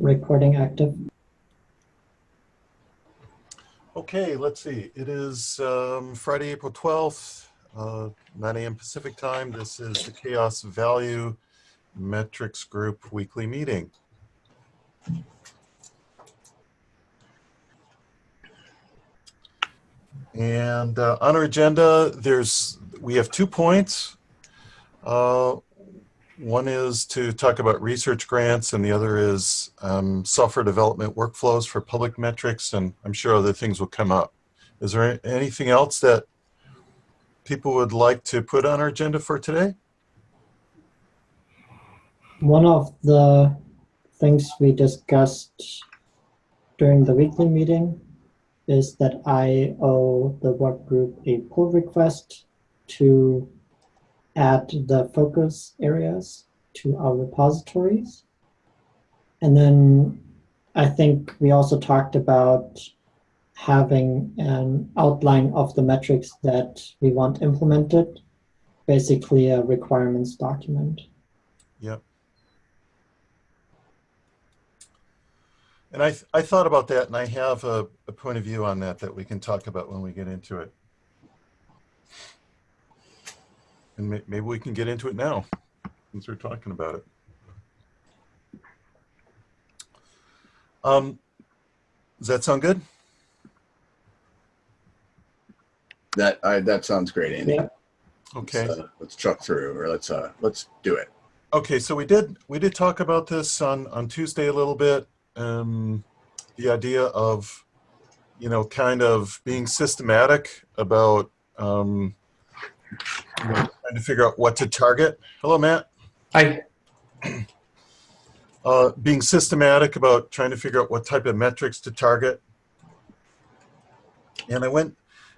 Recording active. Okay, let's see. It is um, Friday, April 12th, uh, 9 a.m. Pacific time. This is the CHAOSS Value Metrics Group weekly meeting. And uh, on our agenda, there's we have two points. Uh, one is to talk about research grants and the other is um, software development workflows for public metrics and I'm sure other things will come up. Is there anything else that people would like to put on our agenda for today? One of the things we discussed during the weekly meeting is that I owe the work group a pull request to add the focus areas to our repositories. And then I think we also talked about having an outline of the metrics that we want implemented, basically a requirements document. Yep. And I, th I thought about that and I have a, a point of view on that that we can talk about when we get into it. And may, maybe we can get into it now since we're talking about it. Um, does that sound good? That I, that sounds great, Andy. Yeah. Okay. Let's, uh, let's truck through, or let's uh, let's do it. Okay, so we did we did talk about this on on Tuesday a little bit. Um, the idea of you know kind of being systematic about um, you know, trying to figure out what to target. Hello, Matt. Hi. Uh, being systematic about trying to figure out what type of metrics to target. And I went,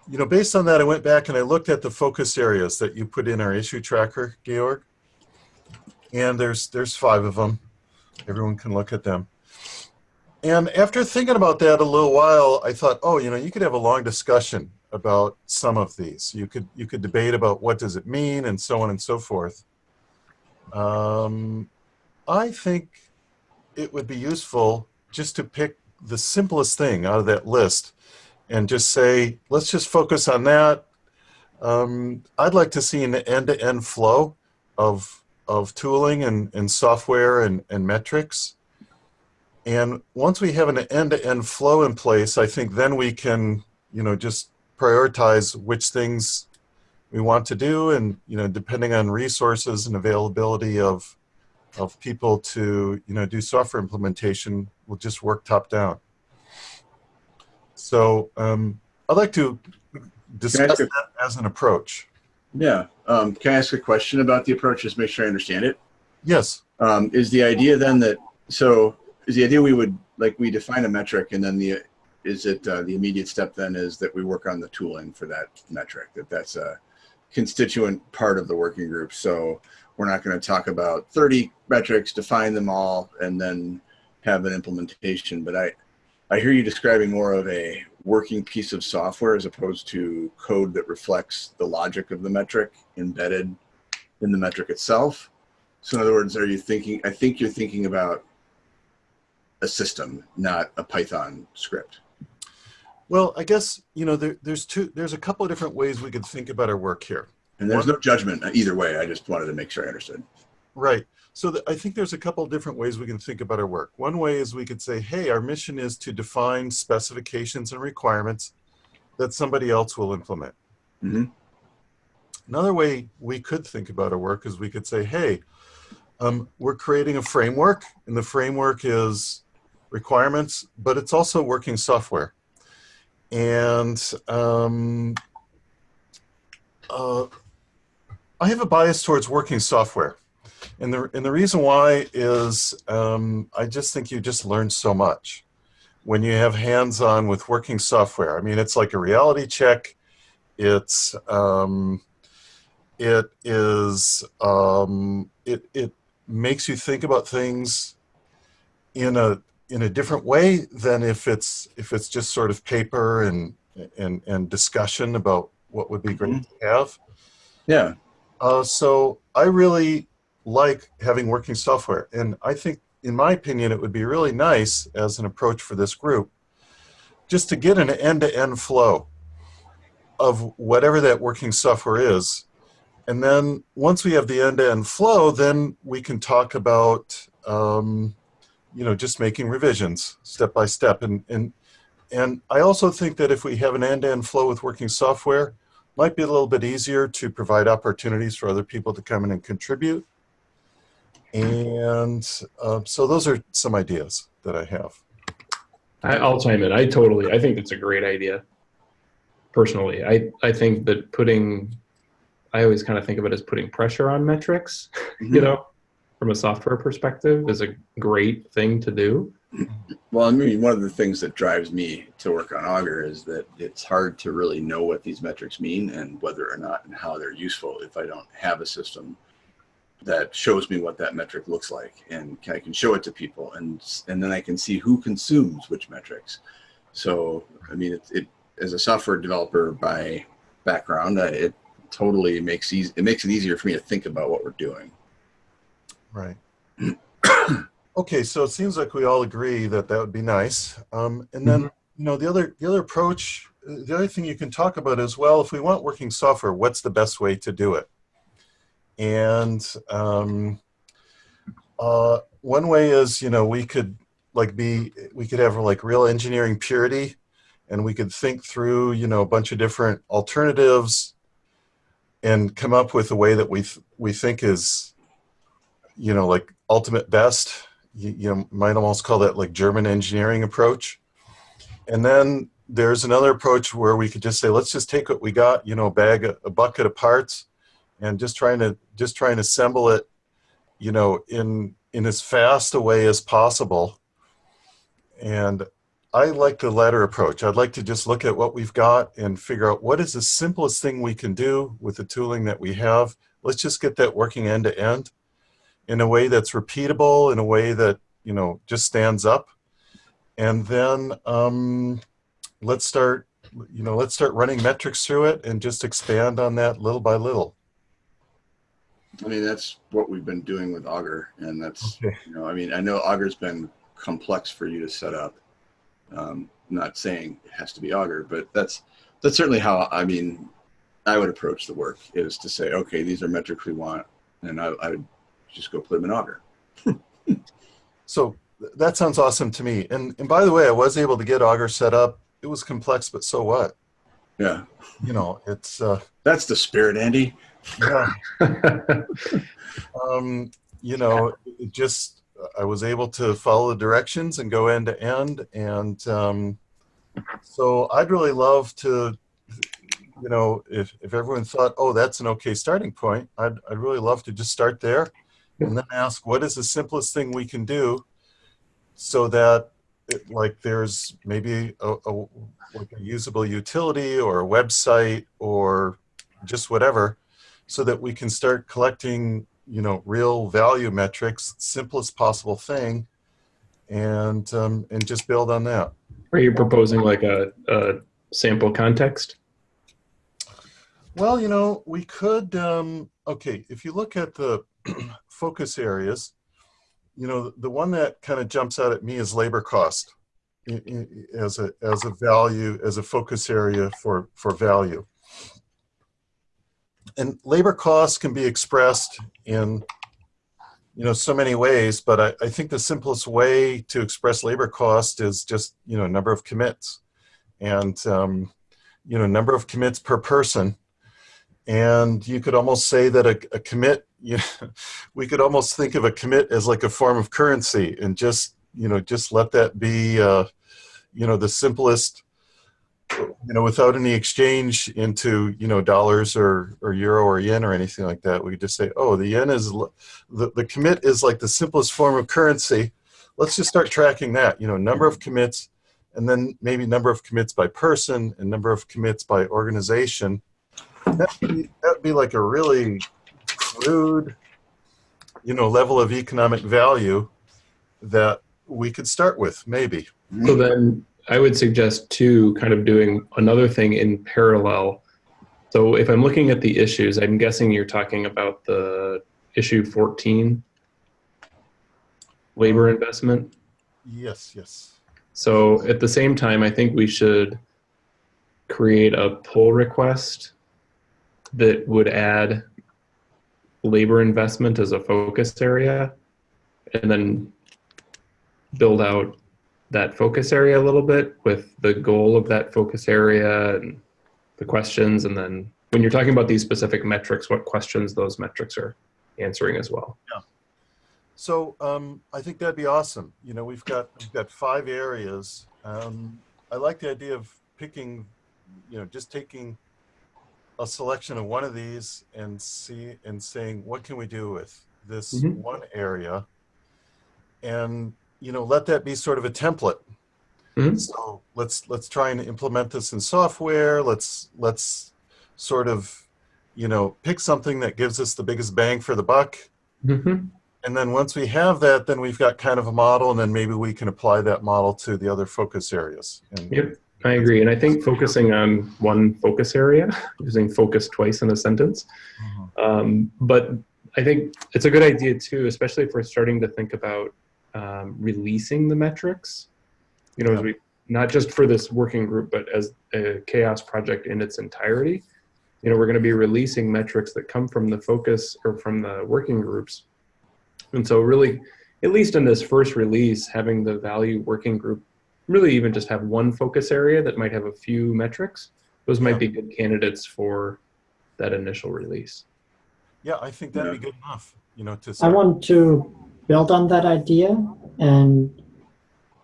you know, based on that, I went back and I looked at the focus areas that you put in our issue tracker, Georg. And there's there's five of them. Everyone can look at them. And after thinking about that a little while, I thought, oh, you know, you could have a long discussion about some of these. You could you could debate about what does it mean and so on and so forth. Um, I think it would be useful just to pick the simplest thing out of that list and just say, let's just focus on that. Um, I'd like to see an end-to-end -end flow of, of tooling and, and software and, and metrics. And once we have an end-to-end -end flow in place, I think then we can, you know, just prioritize which things we want to do and, you know, depending on resources and availability of, of people to, you know, do software implementation, we'll just work top down. So um, I'd like to discuss that as an approach. Yeah. Um, can I ask a question about the approach? Just make sure I understand it. Yes. Um, is the idea then that so is the idea we would like we define a metric and then the is it uh, the immediate step then is that we work on the tooling for that metric that that's a constituent part of the working group. So we're not going to talk about 30 metrics, define them all, and then have an implementation. But I, I hear you describing more of a working piece of software as opposed to code that reflects the logic of the metric embedded in the metric itself. So in other words, are you thinking, I think you're thinking about a system, not a Python script. Well, I guess, you know, there, there's two, there's a couple of different ways we could think about our work here. And there's One, no judgment either way. I just wanted to make sure I understood. Right. So the, I think there's a couple of different ways we can think about our work. One way is we could say, hey, our mission is to define specifications and requirements that somebody else will implement. Mm -hmm. Another way we could think about our work is we could say, hey, um, we're creating a framework, and the framework is requirements, but it's also working software. And um, uh, I have a bias towards working software. And the, and the reason why is um, I just think you just learn so much when you have hands-on with working software. I mean, it's like a reality check. It's, um, it is, um, it, it makes you think about things in a, in a different way than if it's if it's just sort of paper and and and discussion about what would be great mm -hmm. to have. Yeah. Uh, so I really like having working software, and I think in my opinion, it would be really nice as an approach for this group, just to get an end-to-end flow of whatever that working software is. And then once we have the end-to-end flow, then we can talk about, um, you know, just making revisions step by step. And, and, and I also think that if we have an end-to-end flow with working software, might be a little bit easier to provide opportunities for other people to come in and contribute. And uh, so those are some ideas that I have. I, I'll chime in. I totally, I think it's a great idea. Personally, I, I think that putting, I always kind of think of it as putting pressure on metrics, you Mhm. know, from a software perspective is a great thing to do. Well, I mean, one of the things that drives me to work on Augur is that it's hard to really know what these metrics mean and whether or not and how they're useful if I don't have a system that shows me what that metric looks like and I can show it to people and and then I can see who consumes which metrics. So, I mean, it, it as a software developer by background, it totally makes easy, it makes it easier for me to think about what we're doing. Right. okay, so it seems like we all agree that that would be nice. Um, and then, you know, the other the other approach, uh, the other thing you can talk about as well, if we want working software, what's the best way to do it? And um, uh, one way is, you know, we could like be, we could have like real engineering purity, and we could think through, you know, a bunch of different alternatives, and come up with a way that we th we think is you know, like ultimate best. You, you know, might almost call that like German engineering approach. And then there's another approach where we could just say, let's just take what we got, you know, bag, a, a bucket of parts, and just trying to just try and assemble it, you know, in in as fast a way as possible. And I like the latter approach. I'd like to just look at what we've got and figure out what is the simplest thing we can do with the tooling that we have. Let's just get that working end to end in a way that's repeatable, in a way that, you know, just stands up. And then um, let's start, you know, let's start running metrics through it and just expand on that little by little. I mean, that's what we've been doing with Augur, and that's Okay. you know, I mean, I know Augur's been complex for you to set up. Um, not saying it has to be Augur, but that's that's certainly how I mean, I would approach the work is to say, okay, these are metrics we want, and I, I would just go put them in Augur. So that sounds awesome to me. And, and by the way, I was able to get Augur set up. It was complex, but so what? Yeah, You know, it's, uh, that's the spirit, Andy. yeah, um, you know, it just, I was able to follow the directions and go end to end. And um, so I'd really love to, you know, if, if everyone thought, oh, that's an okay starting point, I'd, I'd really love to just start there and then ask, what is the simplest thing we can do so that it, like there's maybe a, a, like a usable utility or a website or just whatever so that we can start collecting, you know, real value metrics, simplest possible thing, and um, and just build on that. Are you proposing like a, a sample context? Well, you know, we could. Um, okay, if you look at the focus areas, you know, the one that kind of jumps out at me is labor cost as a as a value as a focus area for for value. And labor costs can be expressed in you know so many ways, but I, I think the simplest way to express labor cost is just you know number of commits, and um, you know number of commits per person and you could almost say that a, a commit you know, we could almost think of a commit as like a form of currency and just you know just let that be uh, you know the simplest you know without any exchange into you know dollars or or euro or yen or anything like that. We just say oh the yen is the, the commit is like the simplest form of currency. Let's just start tracking that you know number of commits and then maybe number of commits by person and number of commits by organization. That'd be, that'd be like a really crude, you know, level of economic value that we could start with, maybe. So then I would suggest too, kind of doing another thing in parallel. So if I'm looking at the issues, I'm guessing you're talking about the issue 14. labor investment. Yes, yes. So at the same time, I think we should create a pull request that would add labor investment as a focus area and then build out that focus area a little bit with the goal of that focus area and the questions. And then when you're talking about these specific metrics, what questions those metrics are answering as well. yeah So um, I think that'd be awesome. You know, we've got we've got five areas. Um, I like the idea of picking, you know, just taking a selection of one of these and see and saying what can we do with this Mhm. one area, and you know, let that be sort of a template. Mhm. So let's let's try and implement this in software. Let's let's sort of, you know, pick something that gives us the biggest bang for the buck. Mhm. And then once we have that, then we've got kind of a model, and then maybe we can apply that model to the other focus areas. And Yep, I agree. And I think focusing on one focus area, using focus twice in a sentence. Mhm. Um, but I think it's a good idea too, especially if we're starting to think about um, releasing the metrics. You know, as we not just for this working group, but as a CHAOSS project in its entirety. You know, we're going to be releasing metrics that come from the focus or from the working groups. And so, really, at least in this first release, having the value working group really even just have one focus area that might have a few metrics. Those might be good candidates for that initial release. yeah, I think that'd be good enough. You know, to I want to build on that idea and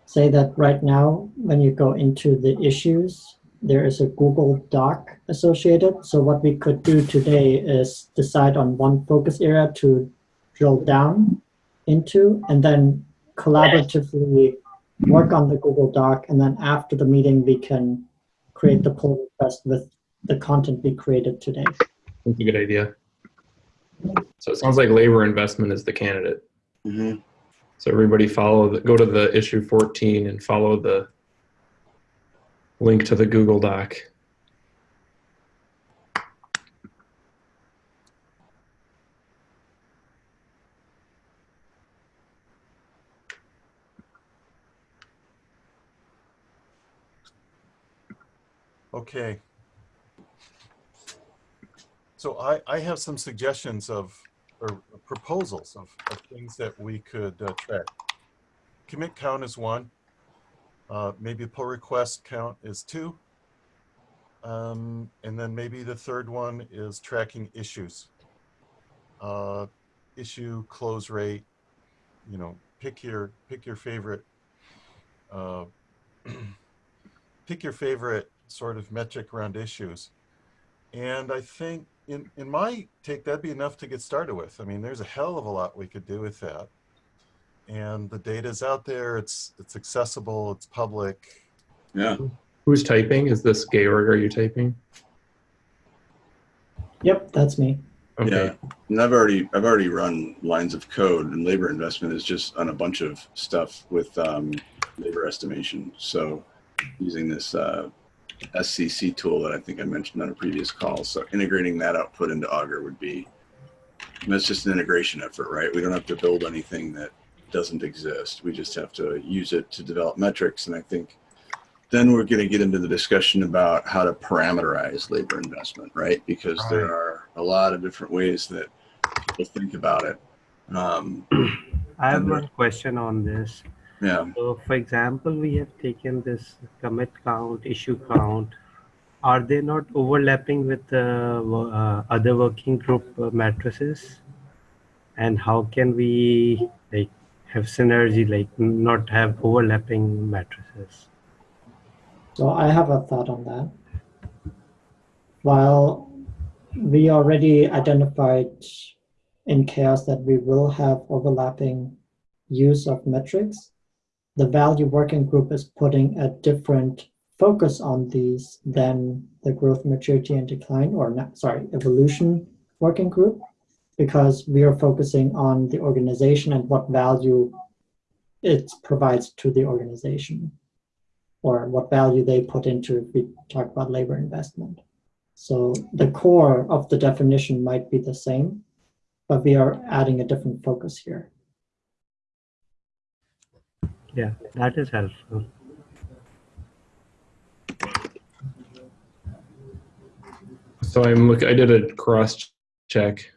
say that right now, when you go into the issues, there is a Google Doc associated. So what we could do today is decide on one focus area to drill down into and then collaboratively work on the Google Doc. And then after the meeting, we can create the pull request with the content we created today. That's a good idea. So it sounds like labor investment is the candidate. Mhm. So everybody follow the, go to the issue 14 and follow the link to the Google Doc. Okay. So I, I have some suggestions of, or proposals of, of things that we could uh, track. Commit count is one. Uh, maybe pull request count is two. Um, and then maybe the third one is tracking issues. Uh, issue close rate, you know, pick your, pick your favorite, uh, pick your favorite sort of metric around issues. And I think in, in my take, that'd be enough to get started with. I mean, there's a hell of a lot we could do with that. And the data's out there, it's, it's accessible, it's public. Yeah. Who's typing? Is this Georg? Are you typing? Yep, that's me. Okay. Yeah. And I've already I've already run lines of code and labor investment is just on a bunch of stuff with um, labor estimation. So using this uh, SCC tool that I think I mentioned on a previous call. So integrating that output into Augur would be that's just an integration effort, right? We don't have to build anything that doesn't exist. We just have to use it to develop metrics. And I think then we're going to get into the discussion about how to parameterize labor investment, right? Because there are a lot of different ways that people think about it. Um, I have one question on this. Yeah. So, for example, we have taken this commit count, issue count. Are they not overlapping with the wo- uh, other working group uh, matrices? And how can we like have synergy, like not have overlapping matrices? So I have a thought on that. While we already identified in CHAOSS that we will have overlapping use of metrics, the value working group is putting a different focus on these than the growth, maturity, and decline, or not, sorry, evolution working group, because we are focusing on the organization and what value it provides to the organization or what value they put into if we talk about labor investment. So the core of the definition might be the same, but we are adding a different focus here. Yeah, that is helpful. So I'm look. I did a cross check.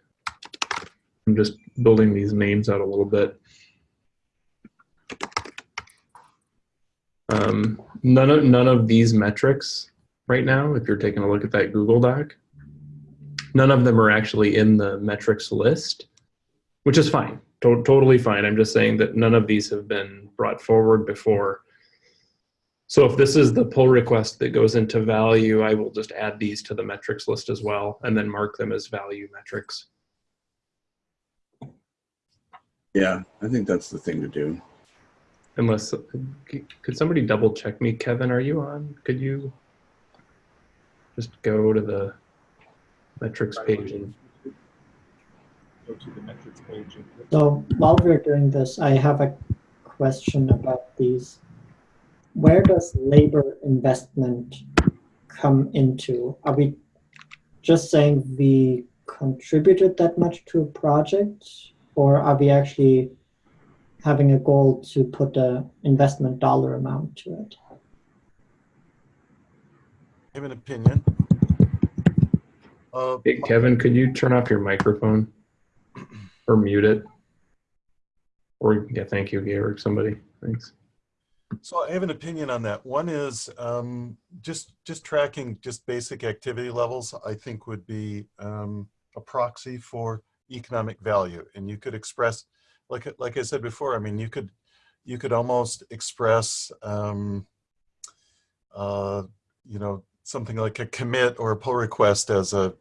I'm just building these names out a little bit. Um, none of none of these metrics right now, if you're taking a look at that Google Doc, none of them are actually in the metrics list, which is fine, to- totally fine. I'm just saying that none of these have been brought forward before. So if this is the pull request that goes into value, I will just add these to the metrics list as well, and then mark them as value metrics. Yeah, I think that's the thing to do. Unless, uh, could somebody double check me? Kevin, are you on? Could you just go to the metrics page and Go to the metrics page. and So while we're doing this, I have a question about these. Where does labor investment come into? Are we just saying we contributed that much to a project? Or are we actually having a goal to put a investment dollar amount to it? I have an opinion. Uh, Hey, Kevin, could you turn off your microphone or mute it? Or, yeah, thank you, Georg, somebody, thanks. So I have an opinion on that. One is um, just just tracking just basic activity levels. I think would be um, a proxy for economic value, and you could express, like like I said before. I mean, you could you could almost express, um, uh, you know, something like a commit or a pull request as a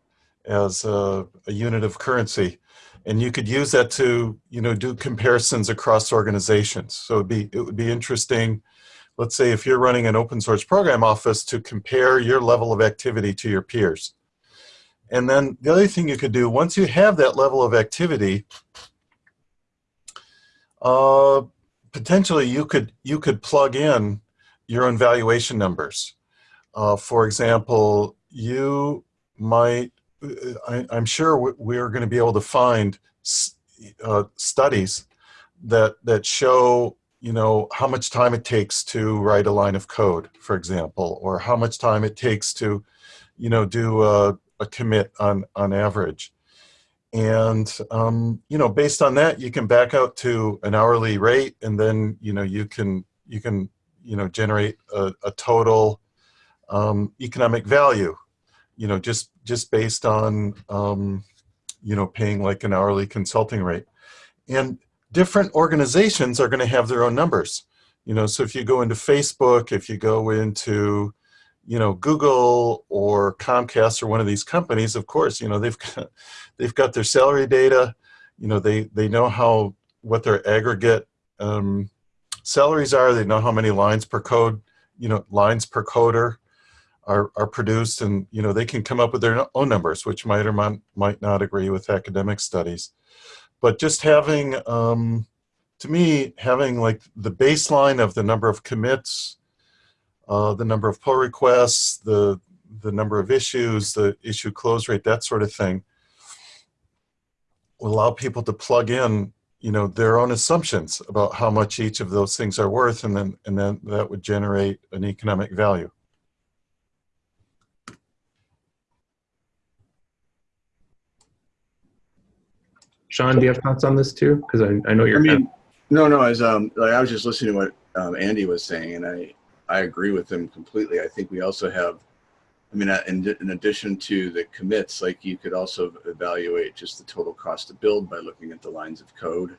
as a, a unit of currency, and you could use that to you know do comparisons across organizations. So it'd be it would be interesting. Let's say if you're running an open source program office to compare your level of activity to your peers. And then the other thing you could do once you have that level of activity, uh, potentially you could you could plug in your own valuation numbers. Uh, for example, you might I, am sure we're going to be able to find uh, studies that that show you know how much time it takes to write a line of code, for example, or how much time it takes to you know do a, a commit on on average. And um, you know, based on that, you can back out to an hourly rate, and then you know you can you can you know generate a, a total um, economic value you know, just just based on um, you know paying like an hourly consulting rate, and different organizations are going to have their own numbers. You know, so if you go into Facebook, if you go into you know Google or Comcast or one of these companies, of course, you know they've got, they've got their salary data. You know, they they know how what their aggregate um, salaries are. They know how many lines per code, you know, lines per coder are, are produced and you know they can come up with their own numbers which might or might, not agree with academic studies. But just having um, to me having like the baseline of the number of commits uh, the number of pull requests the the number of issues the issue close rate that sort of thing will allow people to plug in you know their own assumptions about how much each of those things are worth and then and then that would generate an economic value Sean, do you have thoughts on this too? Because I, I know you're. I mean, no, no. As um, like I was just listening to what um, Andy was saying, and I I agree with him completely. I think we also have, I mean, uh, in, in addition to the commits, like you could also evaluate just the total cost to build by looking at the lines of code.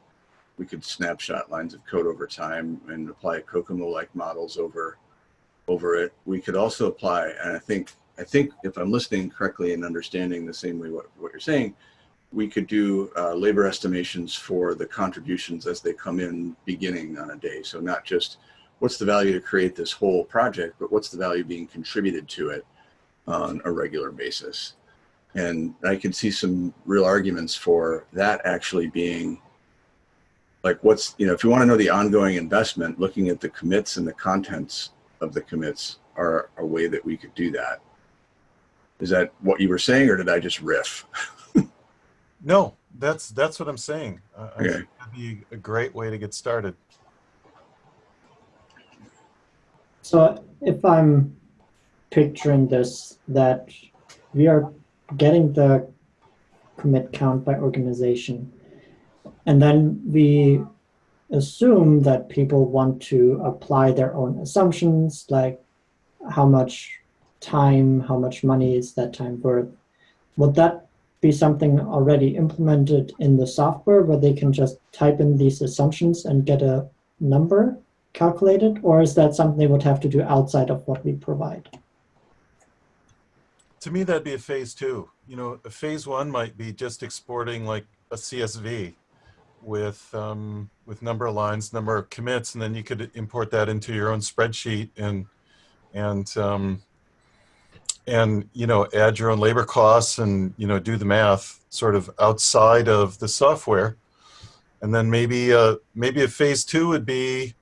We could snapshot lines of code over time and apply COCOMO-like models over over it. We could also apply, and I think I think if I'm listening correctly and understanding the same way what, what you're saying, we could do uh, labor estimations for the contributions as they come in beginning on a day. So not just what's the value to create this whole project, but what's the value being contributed to it on a regular basis. And I can see some real arguments for that actually being like what's, you know, if you want to know the ongoing investment, looking at the commits and the contents of the commits are a way that we could do that. Is that what you were saying or did I just riff? No, that's that's what I'm saying. I, I Okay. think that'd be a great way to get started. So if I'm picturing this, that we are getting the commit count by organization, and then we assume that people want to apply their own assumptions, like how much time, how much money is that time worth. Would that be something already implemented in the software where they can just type in these assumptions and get a number calculated, or is that something they would have to do outside of what we provide? To me, that'd be a phase two. You know, a phase one might be just exporting like a CSV with um, with number of lines, number of commits, and then you could import that into your own spreadsheet and and um, and you know add your own labor costs and you know do the math sort of outside of the software, and then maybe uh, maybe a phase two would be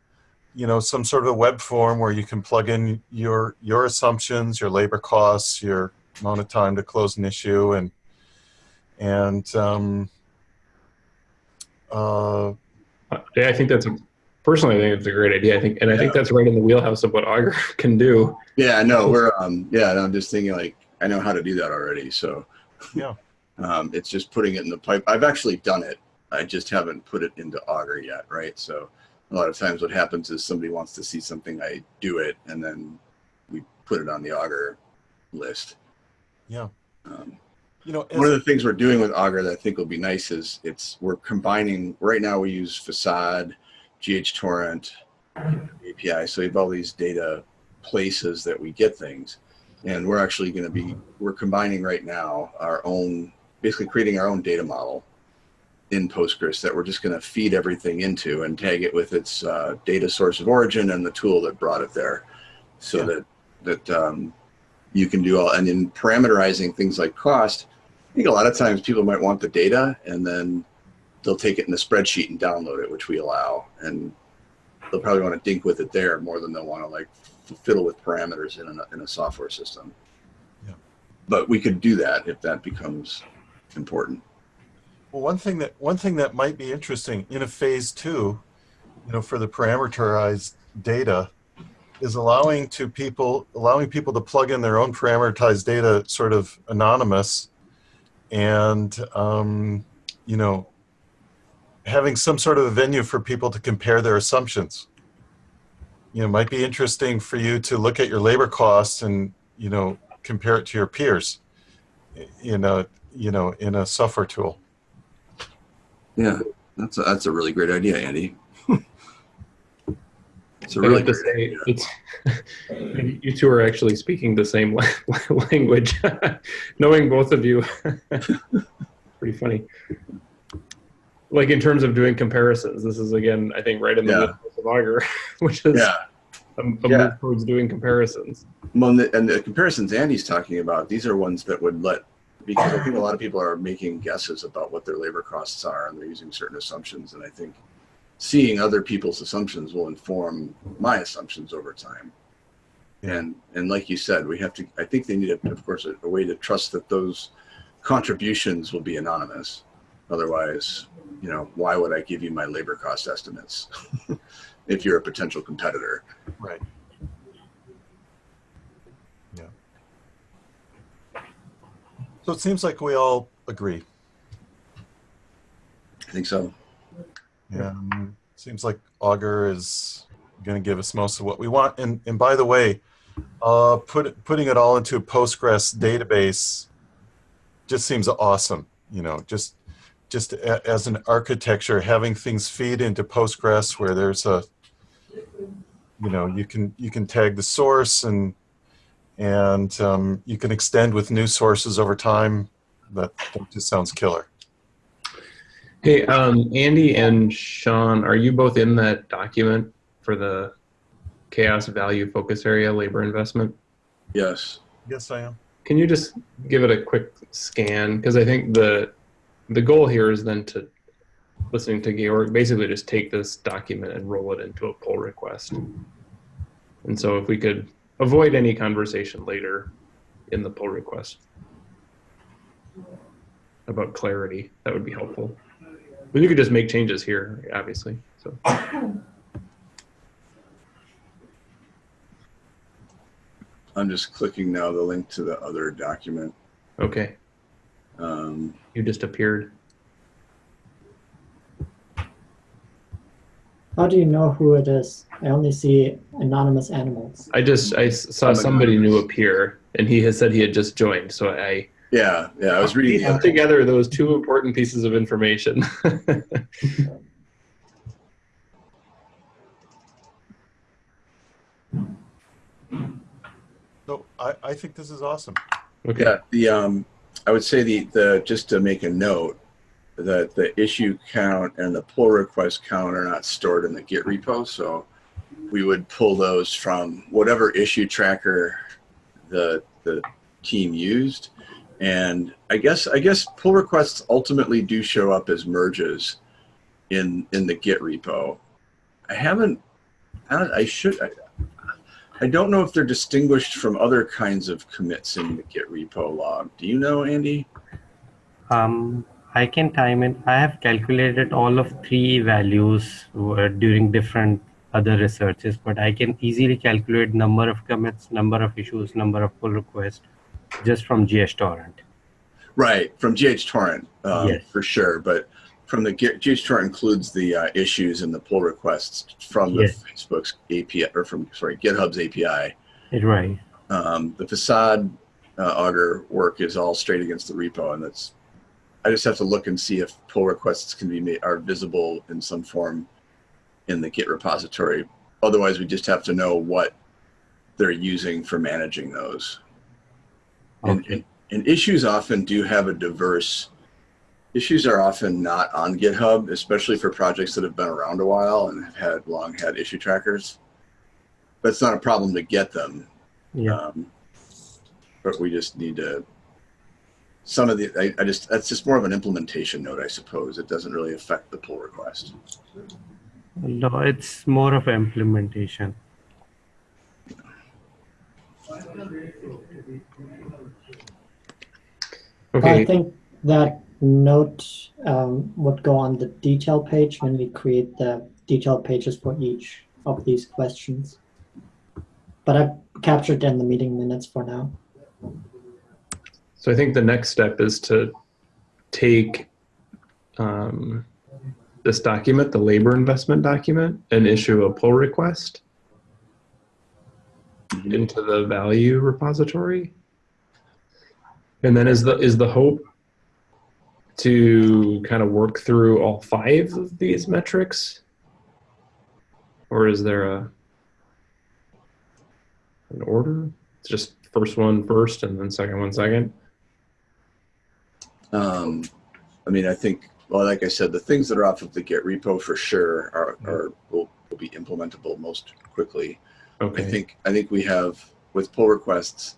you know some sort of a web form where you can plug in your your assumptions, your labor costs, your amount of time to close an issue, and and um, uh, Yeah, I think that's a, personally, I think it's a great idea. I think, and I think that's right in the wheelhouse of what Augur can do. Yeah, no, we're um yeah, and I'm just thinking like I know how to do that already. So Yeah. Um it's just putting it in the pipe. I've actually done it. I just haven't put it into Augur yet, right? So a lot of times what happens is somebody wants to see something, I do it, and then we put it on the Augur list. yeah, Um, you know, one of the things we're doing with Augur that I think will be nice is it's we're combining. Right now we use Facade, GHTorrent, API. So we have all these data places that we get things, and we're actually going to be we're combining right now our own basically creating our own data model in Postgres that we're just going to feed everything into and tag it with its uh, data source of origin and the tool that brought it there, so Yeah. that that um, you can do all and in parameterizing things like cost. I think a lot of times people might want the data and then they'll take it in the spreadsheet and download it, which we allow, and they'll probably want to dink with it there more than they'll want to like fiddle with parameters in a, in a software system. Yeah. But we could do that if that becomes important. Well, one thing that one thing that might be interesting in a phase two, you know, for the parameterized data, is allowing to people allowing people to plug in their own parameterized data, sort of anonymous, and um, you know, having some sort of a venue for people to compare their assumptions. You know, it might be interesting for you to look at your labor costs and you know compare it to your peers. in a, you know, in a software tool. Yeah, that's a, that's a really great idea, Andy. it's a I really to great say, it's, you two are actually speaking the same language. Knowing both of you, pretty funny. Like in terms of doing comparisons, this is again, I think, right in the Yeah. middle of Augur, which is Yeah. a, a Yeah. move towards doing comparisons. Well, and the, and the comparisons Andy's talking about, these are ones that would let, because I think a lot of people are making guesses about what their labor costs are and they're using certain assumptions. And I think seeing other people's assumptions will inform my assumptions over time. And, and like you said, we have to, I think they need, a, of course, a, a way to trust that those contributions will be anonymous. Otherwise, you know, why would I give you my labor cost estimates if you're a potential competitor? Right. Yeah. So it seems like we all agree. I think so. Yeah. Um, seems like Augur is going to give us most of what we want. And and by the way, uh, put putting it all into a Postgres database just seems awesome. You know, just just a, as an architecture, having things feed into Postgres where there's a you know you can you can tag the source and and um, you can extend with new sources over time. That, that just sounds killer. Hey, um, Andy and Sean, are you both in that document for the CHAOSS value focus area labor investment? Yes. Yes, I am. Can you just give it a quick scan? Because I think the the goal here is then to listening to Georg basically just take this document and roll it into a pull request. And so if we could avoid any conversation later in the pull request about clarity, that would be helpful. But you could just make changes here, obviously. So I'm just clicking now the link to the other document. Okay, Um, you just appeared. How do you know who it is? I only see anonymous animals. I just I saw somebody new appear, and he has said he had just joined. So I yeah, yeah, I was reading. pieced together those two important pieces of information. No, I, I think this is awesome. okay. Yeah, the um, I would say the the just to make a note that the issue count and the pull request count are not stored in the Git repo, so we would pull those from whatever issue tracker the the team used, and I guess I guess pull requests ultimately do show up as merges in in the Git repo. I haven't. I, I should. I don't know if they're distinguished from other kinds of commits in the Git repo log. Do you know, Andy? Um, I can time it. I have calculated all of three values uh, during different other researches, but I can easily calculate number of commits, number of issues, number of pull requests just from GHTorrent. Right, from GHTorrent, um, Yes. for sure. But from the Git, GHTorrent includes the uh, issues and the pull requests from the Yes. Facebook's API, or from, sorry, GitHub's API. Right. Um, the facade uh, Augur work is all straight against the repo, and that's. I just have to look and see if pull requests can be made are visible in some form in the Git repository. Otherwise, we just have to know what they're using for managing those. And, and, and issues often do have a diverse. Issues are often not on GitHub, especially for projects that have been around a while and have had long had issue trackers. But it's not a problem to get them. Yeah. Um, but we just need to. Some of the, I, I just, that's just more of an implementation note, I suppose. It doesn't really affect the pull request. No, it's more of implementation. Okay. I think that note um, would go on the detail page when we create the detail pages for each of these questions. But I've captured in the meeting minutes for now. So I think the next step is to take um, this document, the labor investment document, and issue a pull request Mhm. into the value repository. And then is the is the hope to kind of work through all five of these metrics? Or is there a an order? It's just first one first and then second one second. Um, I mean, I think, well, like I said, the things that are off of the Git repo for sure are, are will, will be implementable most quickly. Okay. I think I think we have with pull requests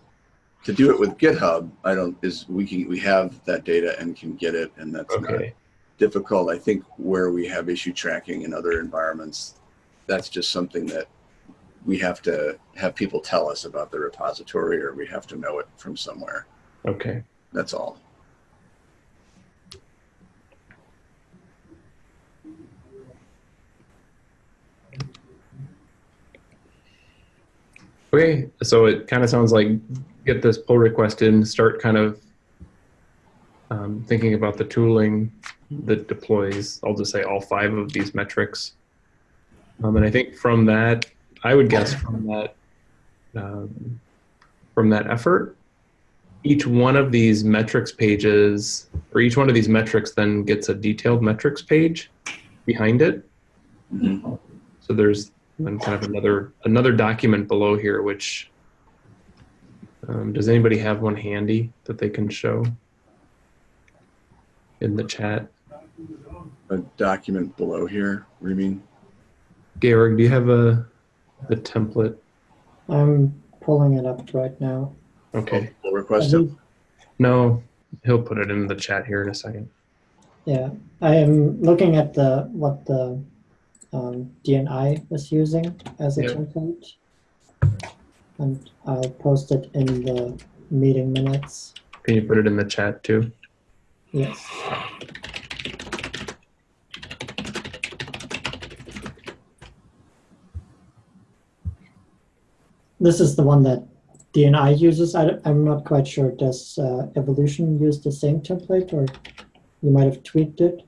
to do it with GitHub. I don't is we can we have that data and can get it, and that's not Okay. difficult. I think where we have issue tracking in other environments, that's just something that we have to have people tell us about the repository, or we have to know it from somewhere. Okay. That's all. Okay. So it kind of sounds like get this pull request in, start kind of um, thinking about the tooling that deploys, I'll just say all five of these metrics. Um, and I think from that, I would guess from that, um, from that effort, each one of these metrics pages, or each one of these metrics then gets a detailed metrics page behind it. Mhm. So there's then kind of another another document below here, which um, does anybody have one handy that they can show in the chat? A document below here. What do you mean? Georg, do you have a the template? I'm pulling it up right now. Okay. Pull I request. think- No, he'll put it in the chat here in a second. yeah, I am looking at the what the um, DNI is using as a Yeah. template, and I'll post it in the meeting minutes. Can you put it in the chat too? Yes. This is the one that DNI uses. I, am not quite sure. Does uh, Evolution use the same template, or you might have tweaked it?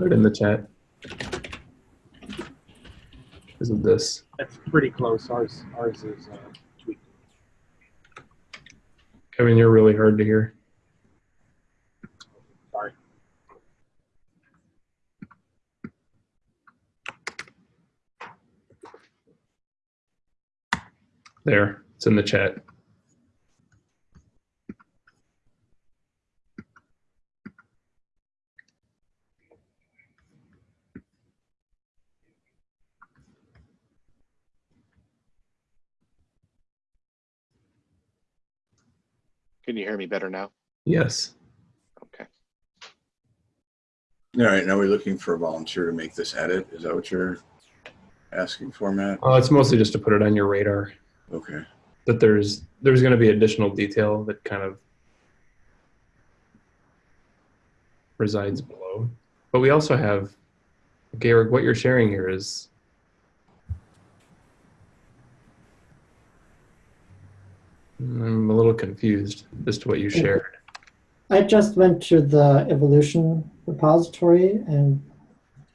It in the chat. Isn't this? That's pretty close. Ours, ours is uh, tweaked. Kevin, you're really hard to hear. Sorry. There, it's in the chat. Can you hear me better now? Yes. Okay. All right, now we're looking for a volunteer to make this edit. Is that what you're asking for, Matt? Uh, it's mostly just to put it on your radar Okay. that there's there's going to be additional detail that kind of resides below. But we also have, Georg, what you're sharing here is I'm a little confused as to what you shared. I just went to the evolution repository, and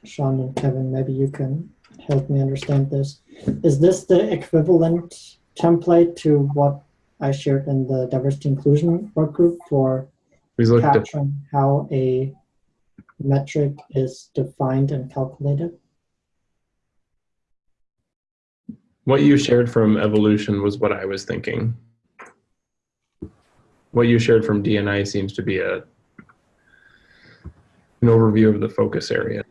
Sean and Kevin, maybe you can help me understand this. Is this the equivalent template to what I shared in the diversity inclusion work group for Please look at capturing how a metric is defined and calculated? what you shared from evolution was what I was thinking. What you shared from DNI seems to be a an overview of the focus area.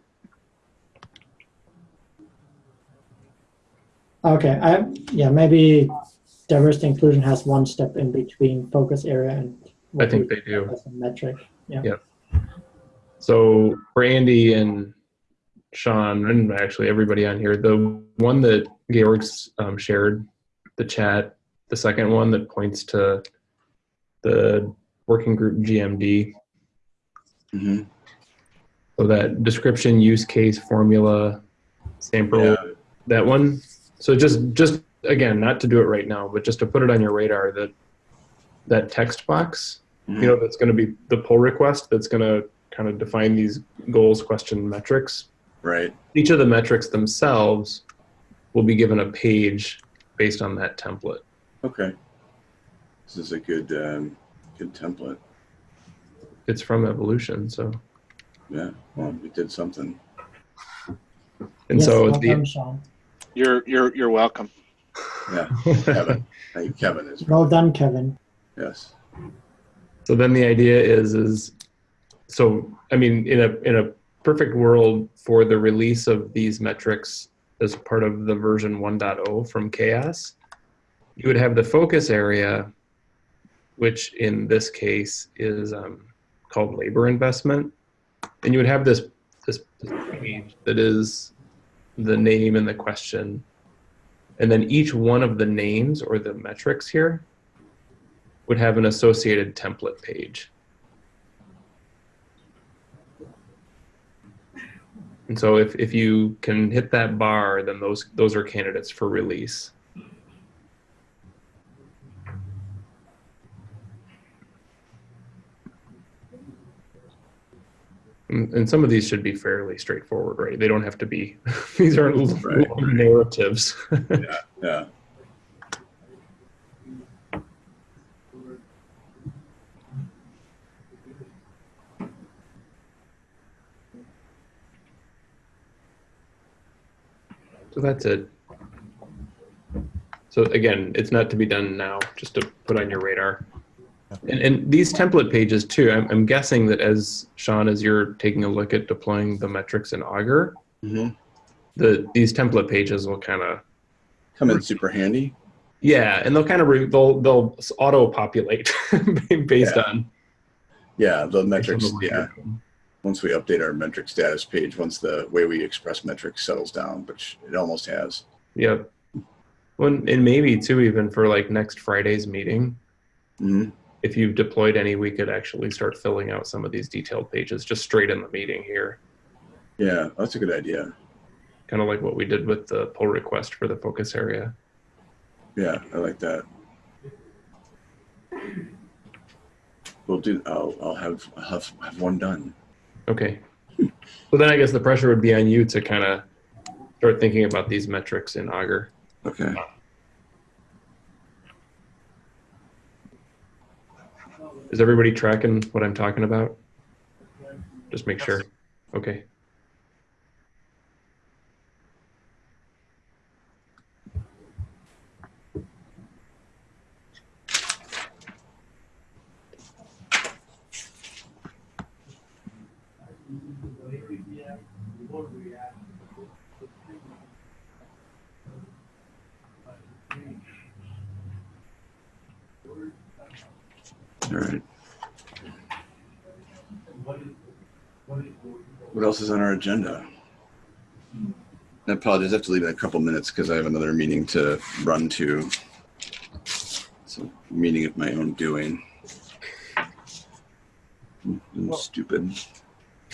Okay, I yeah maybe diversity inclusion has one step in between focus area and I think they do. as a metric. Yeah. Yeah. So for Andy and Sean, and actually everybody on here, the one that Georg's um, shared, the chat, the second one that points to the working group GMD, hmm so that description, use case, formula, sample, Yeah. that one. So just just again, not to do it right now, but just to put it on your radar that that text box, Mhm. you know, that's going to be the pull request that's going to kind of define these goals, question, metrics. Right. Each of the metrics themselves will be given a page based on that template. Okay. This is a good, um, good template. It's from Evolution, so Yeah. Well, we did something. and Yes, so well the Sean. You're you're you're welcome. Yeah. Kevin. I think Kevin is. Well done, Kevin. Yes. So then the idea is is so I mean in a in a perfect world for the release of these metrics as part of the version 1.0 from CHAOSS, you would have the focus area, which in this case is um, called labor investment, and you would have this this page that is the name and the question, and then each one of the names or the metrics here would have an associated template page. And so if, if you can hit that bar, then those those are candidates for release. And, and some of these should be fairly straightforward, right? They don't have to be, these aren't Right. long narratives. Yeah. So that's it. So again, it's not to be done now, just to put on your radar. And, and these template pages too, I'm, I'm guessing that as Sean, as you're taking a look at deploying the metrics in Augur, hmm the these template pages will kind of Come in super handy. yeah, and they'll kind of they'll they'll auto populate based Yeah. on Yeah. The metrics. Yeah. work you're doing. Once we update our metric status page, once the way we express metrics settles down, which it almost has. Yep. Well, and maybe too, even for like next Friday's meeting, hmm if you've deployed any, we could actually start filling out some of these detailed pages just straight in the meeting here. Yeah, that's a good idea. kind of like what we did with the pull request for the focus area. Yeah, I like that. We'll do. I'll. I'll have. I'll have, have one done. Okay. So then I guess the pressure would be on you to kind of start thinking about these metrics in Augur. Okay. Is everybody tracking what I'm talking about? Just make sure. Okay. All right. What else is on our agenda? I apologize. I have to leave in a couple minutes because I have another meeting to run to. So, meeting of my own doing. I'm stupid.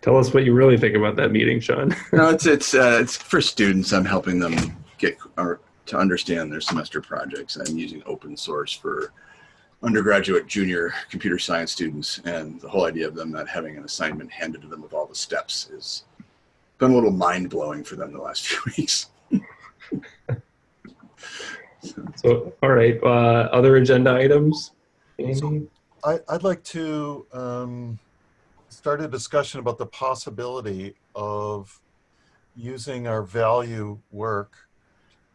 Tell us what you really think about that meeting, Sean. No, it's it's uh, it's for students. I'm helping them get or to understand their semester projects. I'm using open source for undergraduate, junior computer science students, and the whole idea of them not having an assignment handed to them with all the steps is been a little mind blowing for them the last few weeks. So, all right. Uh, other agenda items? Andy? I, I'd like to um, start a discussion about the possibility of using our value work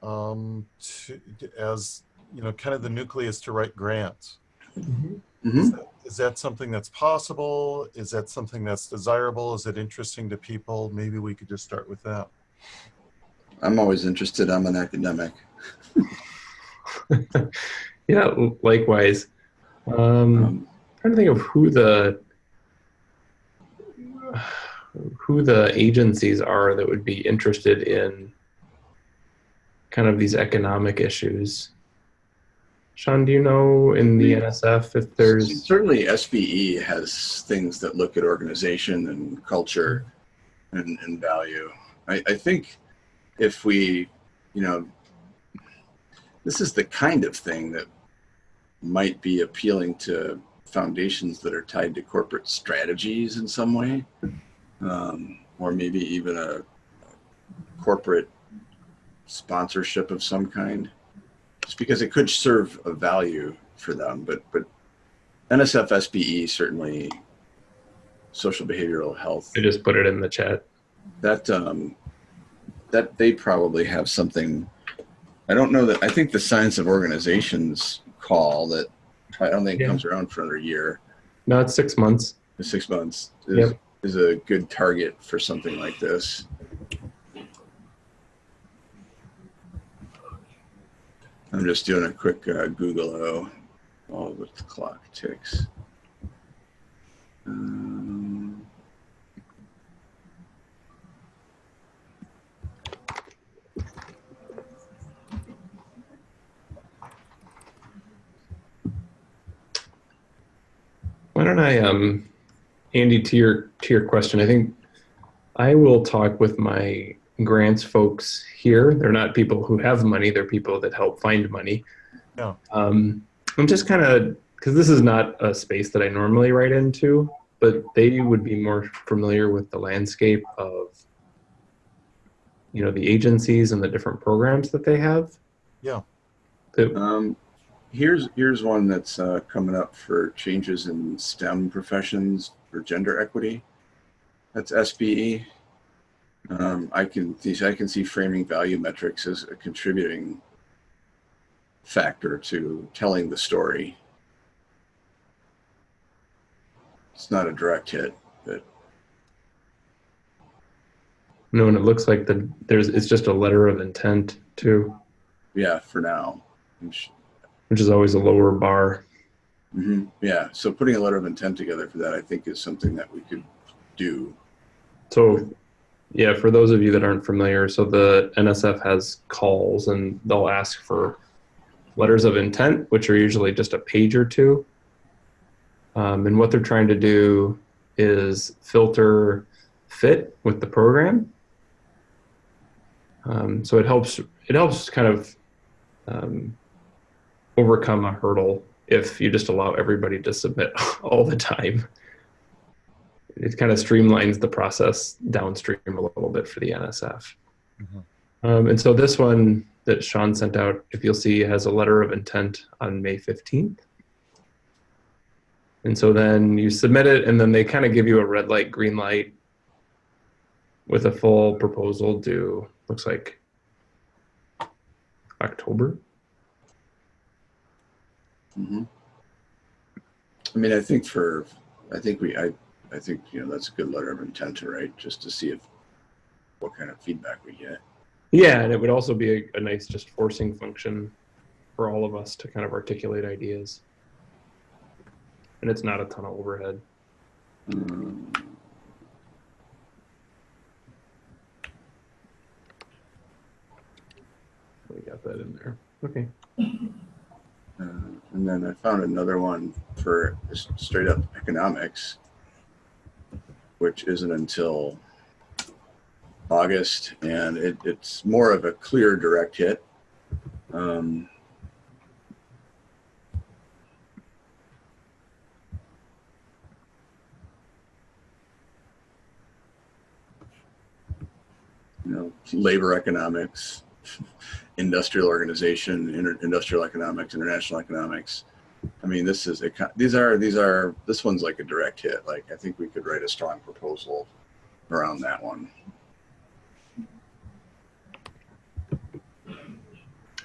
um, to, as, you know, kind of the nucleus to write grants. Mhm. Is that- Is that something that's possible? Is that something that's desirable? Is it interesting to people? Maybe we could just start with that. I'm always interested. I'm an academic. yeah, likewise. Um, Um, trying to think of who the who the agencies are that would be interested in kind of these economic issues. Sean, do you know in the NSF if there's certainly SBE has things that look at organization and culture and, and value. I, I think if we, you know, this is the kind of thing that might be appealing to foundations that are tied to corporate strategies in some way, um, or maybe even a corporate sponsorship of some kind just because it could serve a value for them. But but NSF SBE certainly social behavioral health I just put it in the chat. that um, that they probably have something. I don't know that. I think the science of organizations call that I don't think Yeah. comes around for another year. No, it's six months. Six months is, Yep. is a good target for something like this. I'm just doing a quick uh, Google O while the clock ticks. Um, Why don't I, um, Andy, to your to your question, I think I will talk with my grants folks here. They're not people who have money; they're people that help find money. Yeah. Um, I'm just kind of because this is not a space that I normally write into, but they would be more familiar with the landscape of you know the agencies and the different programs that they have. Yeah. That- Um, here's here's one that's uh, coming up for changes in STEM professions for gender equity. That's SBE. Um, I can see I can see framing value metrics as a contributing factor to telling the story. It's not a direct hit, but no, and it looks like the there's it's just a letter of intent too. yeah, for now. Which is always a lower bar. hmm Yeah, so putting a letter of intent together for that, I think, is something that we could do. So, yeah, for those of you that aren't familiar, so the NSF has calls and they'll ask for letters of intent, which are usually just a page or two. Um, and what they're trying to do is filter fit with the program. Um, so it helps it helps kind of um, overcome a hurdle if you just allow everybody to submit all the time. It kind of streamlines the process downstream a little bit for the NSF. Mhm. Um, and so this one that Sean sent out, if you'll see, has a letter of intent on May 15th. And so then you submit it, and then they kind of give you a red light, green light with a full proposal due, looks like October. Mm -hmm. I mean, I think for, I think we, I, I think, you know, that's a good letter of intent to write, just to see if, what kind of feedback we get. Yeah, and it would also be a, a nice just forcing function for all of us to kind of articulate ideas. And it's not a ton of overhead. Um, We got that in there. Okay. Uh, and then I found another one for straight up economics, which isn't until August, and it, it's more of a clear direct hit. Um, you know, labor economics, industrial organization, inter- industrial economics, international economics. I mean, this is a, co- these are these are this one's like a direct hit. Like I think we could write a strong proposal around that one.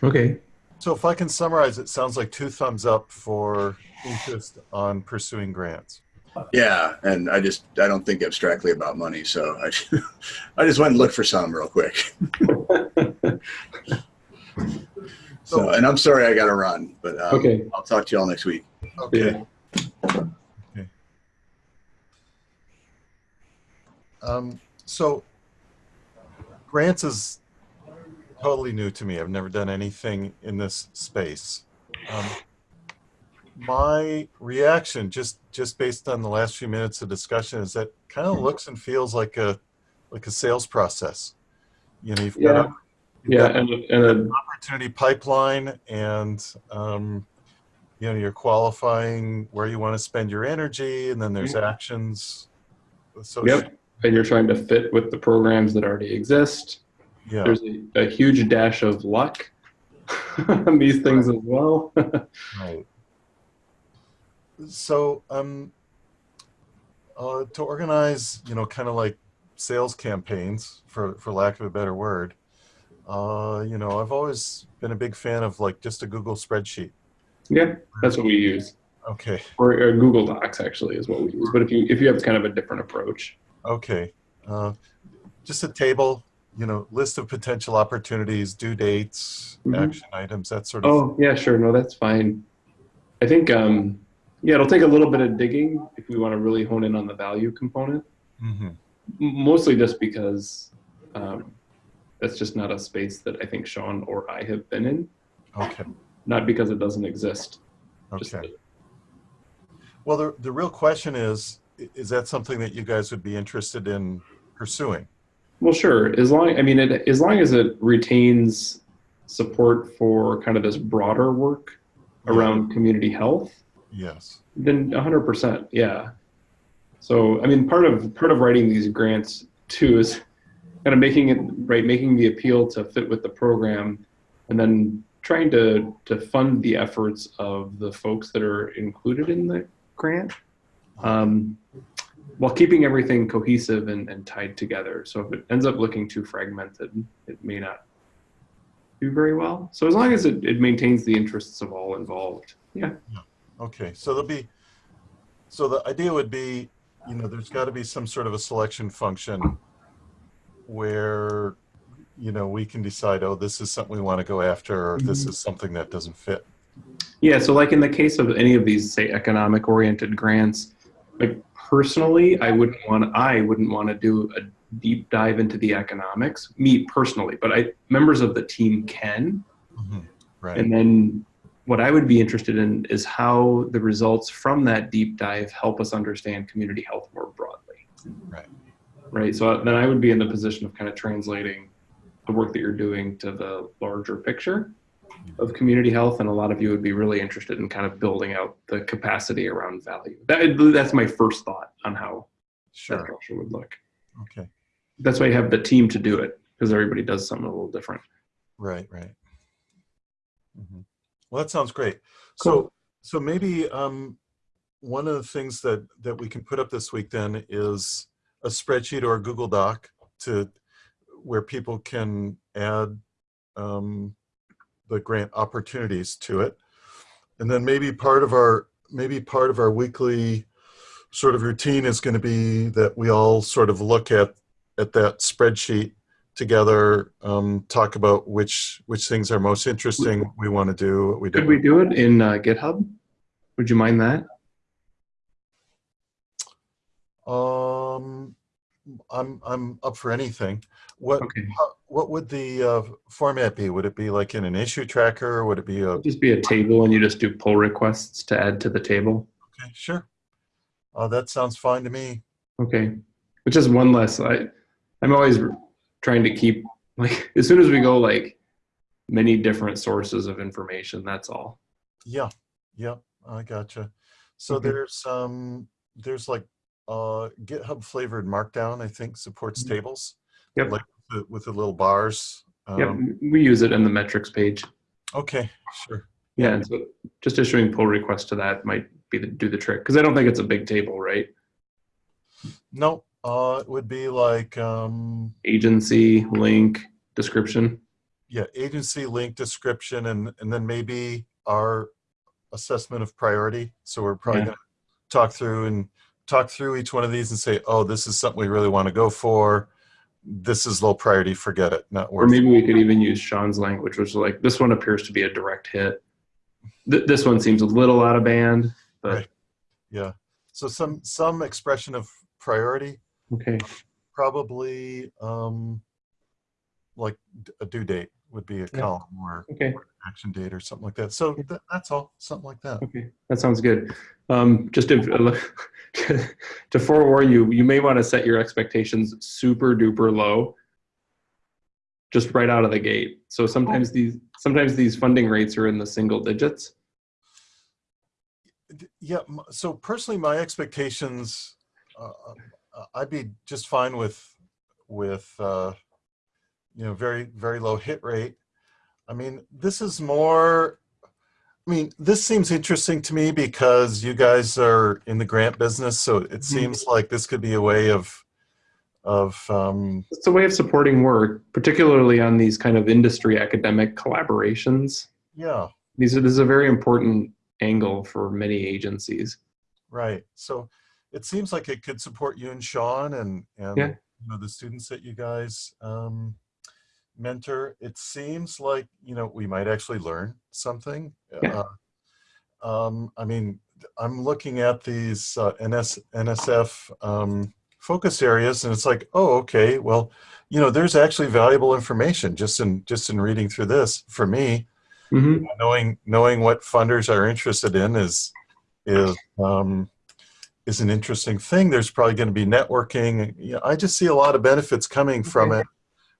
Okay. So if I can summarize, it sounds like two thumbs up for interest on pursuing grants. Yeah, and I just I don't think abstractly about money, so I I just went and looked for some real quick. So, and I'm sorry I got to run, but um, Okay. I'll talk to you all next week. Okay. Yeah. Um, so grants is totally new to me. I've never done anything in this space. Um, my reaction, just just based on the last few minutes of discussion, is that kind of looks and feels like a like a sales process. You know, you've got a, you've Yeah, and, and a, opportunity pipeline and um, you know you're qualifying where you want to spend your energy and then there's actions associated. yep. And you're trying to fit with the programs that already exist. yeah There's a, a huge dash of luck on these things as well. right so um uh, to organize you know kind of like sales campaigns for for lack of a better word uh you know i've always been a big fan of like just a google spreadsheet yeah, that's what we use. okay Or, or Google Docs actually is what we use. But if you if you have kind of a different approach, Okay. Uh, just a table, you know, list of potential opportunities, due dates, Mhm. action items, that sort of. Oh, yeah, sure. No, that's fine. I think, um, yeah, it'll take a little bit of digging if we want to really hone in on the value component, Mm -hmm. Mostly just because um, that's just not a space that I think Sean or I have been in, Okay. not because it doesn't exist. Okay. Well, the the real question is, is that something that you guys would be interested in pursuing? Well, sure. As long, I mean, it, as long as it retains support for kind of this broader work around community health, Yes. Then 100%, yeah. So, I mean, part of part of writing these grants too is kind of making it right, making the appeal to fit with the program, and then trying to to fund the efforts of the folks that are included in the grant, um, while keeping everything cohesive and, and tied together. So if it ends up looking too fragmented, it may not do very well. So as long as it, it maintains the interests of all involved, yeah. Okay. So there'll be. So the idea would be, you know, there's got to be some sort of a selection function where, you know, we can decide, oh, this is something we want to go after, or this is something that doesn't fit. Yeah, so like in the case of any of these, say, economic oriented grants, like personally, I wouldn't want I wouldn't want to do a deep dive into the economics, me personally, but I members of the team can. Mhm. Right. And then what I would be interested in is how the results from that deep dive help us understand community health more broadly. Right. Right? So then I would be in the position of kind of translating the work that you're doing to the larger picture of community health, and a lot of you would be really interested in kind of building out the capacity around value. That, that's my first thought on how that Sure. structure would look. Okay. That's why you have the team to do it because everybody does something a little different. Right, right. Mhm. Well, that sounds great. So, so maybe um, one of the things that that we can put up this week then is a spreadsheet or a Google Doc to where people can add um, the grant opportunities to it, and then maybe part of our maybe part of our weekly sort of routine is going to be that we all sort of look at at that spreadsheet together, um, talk about which which things are most interesting we want to do, we Could don't. we do it in uh, GitHub? Would you mind that? Um, I'm I'm up for anything. What Okay. what would the uh, format be? Would it be like in an issue tracker? Or would it be a It'd just be a table and you just do pull requests to add to the table. okay? Sure. Uh, that sounds fine to me. Okay. Which is one less. I, I'm always trying to keep, like, as soon as we go, like, many different sources of information, that's all. Yeah, yeah, I gotcha. So Okay. there's um there's like uh GitHub flavored Markdown. I think supports tables. Mm-hmm. Yep. Like the, with the little bars. Yep. Um, We use it in the metrics page. Okay, sure. Yeah. And so just issuing pull requests to that might be the, do the trick because I don't think it's a big table, right? No, uh, it would be like, um, Agency, link, description. yeah, agency link description and, and then maybe our assessment of priority. So we're probably Yeah. gonna talk through and talk through each one of these and say, oh, this is something we really want to go for. This is low priority, forget it, not Or worth it. maybe we could even use Sean's language, which is like, this one appears to be a direct hit. Th- this one seems a little out of band, but Right. Yeah. So some, some expression of priority, okay. probably, um, like a due date would be a Yeah. column or Okay. action date or something like that. So th- that's all, something like that. Okay, that sounds good. Um, just to, to forewarn you, you may want to set your expectations super duper low, just right out of the gate. So sometimes these sometimes these funding rates are in the single digits. Yeah. So personally, my expectations, uh, uh, I'd be just fine with, with, uh, you know, very, very low hit rate. I mean, this is more, I mean, this seems interesting to me because you guys are in the grant business. So it seems like this could be a way of, of, um, It's a way of supporting work, particularly on these kind of industry academic collaborations. yeah, These are this is a very important angle for many agencies. Right. So it seems like it could support you and Sean and and Yeah. you know the students that you guys um, mentor. It seems like you know we might actually learn something. Yeah. Uh, um, I mean, I'm looking at these uh, NS NSF um, focus areas, and it's like, oh, okay. Well, you know, there's actually valuable information just in just in reading through this for me hmm knowing knowing what funders are interested in is is um, is an interesting thing. There's probably going to be networking. You know, I just see a lot of benefits coming from it,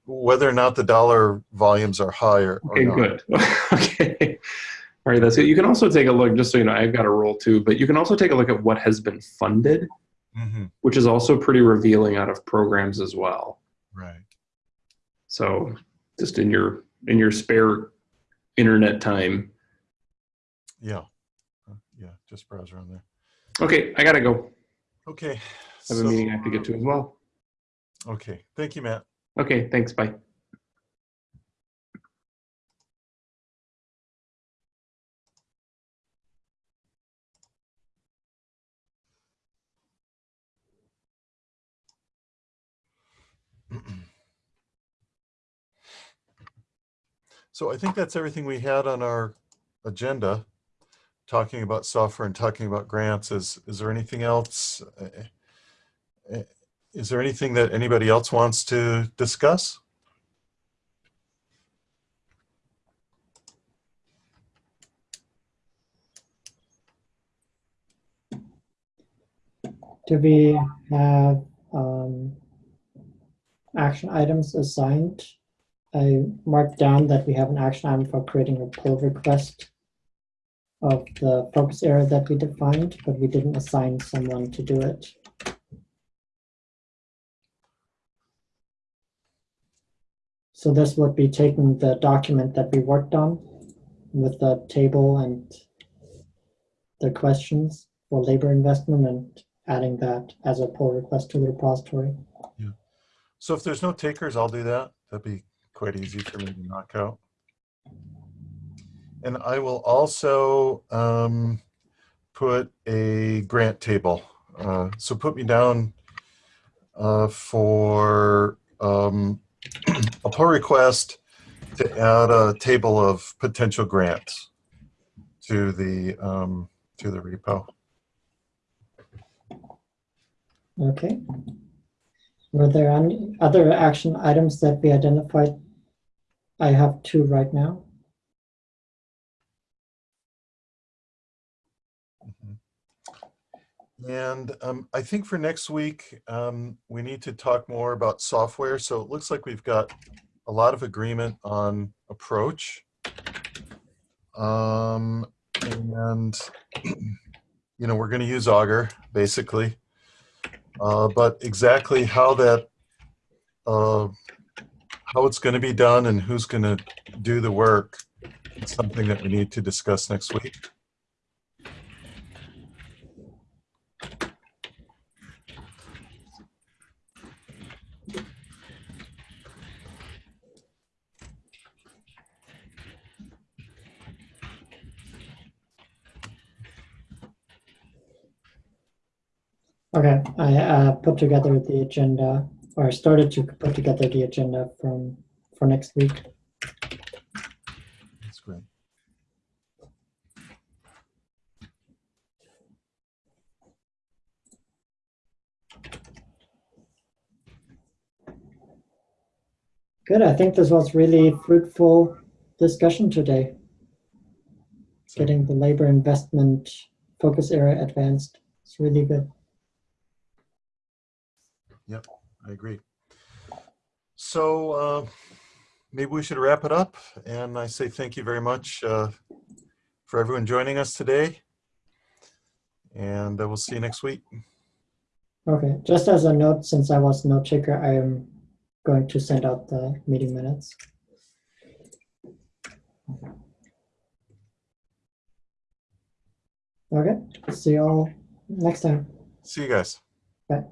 whether or not the dollar volumes are higher Okay, not. good. okay. All right, that's it. You can also take a look, just so you know, I've got a roll too, but you can also take a look at what has been funded, hmm which is also pretty revealing out of programs as well. Right. So just in your in your spare internet time. Yeah. Uh, yeah. Just browse around there. Okay, I gotta go. Okay. I have so- a meeting I have to get to as well. Okay. Thank you, Matt. Okay, thanks. Bye. So I think that's everything we had on our agenda, talking about software and talking about grants. Is, is there anything else? Eh, eh, Is there anything that anybody else wants to discuss? Do we have um, action items assigned. I marked down that we have an action item for creating a pull request of the focus area that we defined, but we didn't assign someone to do it. So this would be taking the document that we worked on with the table and the questions for labor investment and adding that as a pull request to the repository. Yeah. So if there's no takers, I'll do that. That'd be quite easy for me to knock out. And I will also um, put a grant table. Uh, so put me down uh, for um, a pull request to add a table of potential grants to the um, to the repo. Okay. Were there any other action items that we identified? I have two right now. And um, I think for next week, um, we need to talk more about software. So it looks like we've got a lot of agreement on approach. Um, and, you know, we're going to use Augur, basically. Uh, but exactly how that, uh, how it's going to be done and who's going to do the work is something that we need to discuss next week. Okay, I uh, put together the agenda or I started to put together the agenda from for next week. That's great. Good. I think this was really fruitful discussion today. Getting the labor investment focus area advanced. It's really good. I agree. So uh, maybe we should wrap it up. And I say thank you very much uh, for everyone joining us today. And uh, we'll see you next week. Okay, just as a note, since I was note taker, I am going to send out the meeting minutes. Okay, see you all next time. See you guys. Bye.